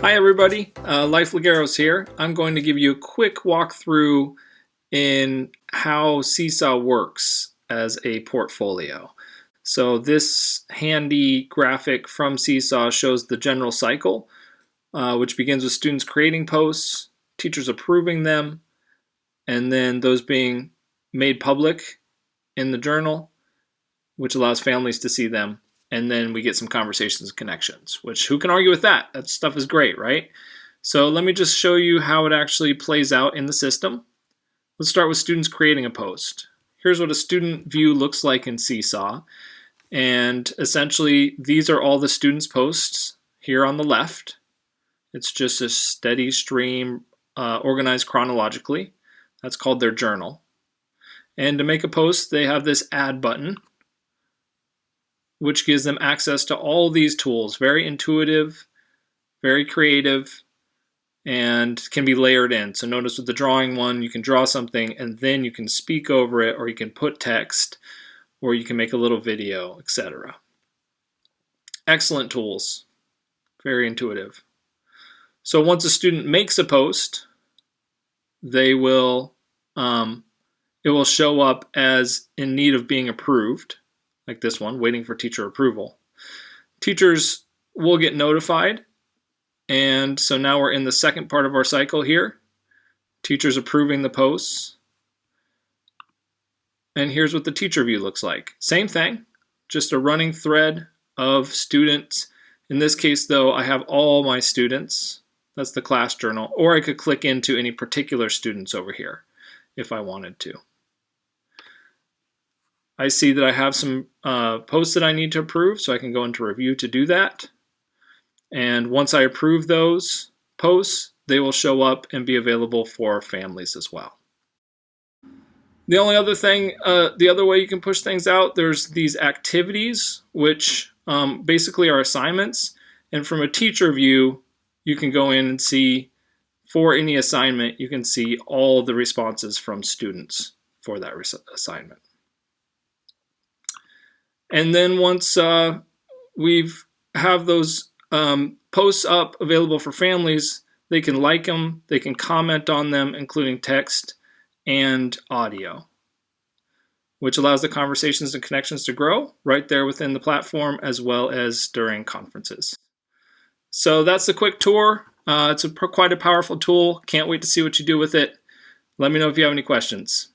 Hi everybody, uh, Life Lagueros here. I'm going to give you a quick walkthrough in how Seesaw works as a portfolio. So this handy graphic from Seesaw shows the general cycle, uh, which begins with students creating posts, teachers approving them, and then those being made public in the journal, which allows families to see them and then we get some conversations and connections, which who can argue with that? That stuff is great, right? So let me just show you how it actually plays out in the system. Let's start with students creating a post. Here's what a student view looks like in Seesaw. And essentially, these are all the students' posts here on the left. It's just a steady stream uh, organized chronologically. That's called their journal. And to make a post, they have this add button which gives them access to all these tools. Very intuitive, very creative, and can be layered in. So notice with the drawing one, you can draw something and then you can speak over it or you can put text or you can make a little video, etc. Excellent tools. Very intuitive. So once a student makes a post, they will um, it will show up as in need of being approved like this one, waiting for teacher approval. Teachers will get notified. And so now we're in the second part of our cycle here. Teachers approving the posts. And here's what the teacher view looks like. Same thing, just a running thread of students. In this case, though, I have all my students. That's the class journal. Or I could click into any particular students over here if I wanted to. I see that I have some uh, posts that I need to approve, so I can go into review to do that. And once I approve those posts, they will show up and be available for families as well. The only other thing, uh, the other way you can push things out, there's these activities, which um, basically are assignments. And from a teacher view, you can go in and see for any assignment, you can see all the responses from students for that assignment. And then once uh, we've have those um, posts up available for families, they can like them, they can comment on them, including text and audio, which allows the conversations and connections to grow right there within the platform as well as during conferences. So that's the quick tour. Uh, it's a, quite a powerful tool. Can't wait to see what you do with it. Let me know if you have any questions.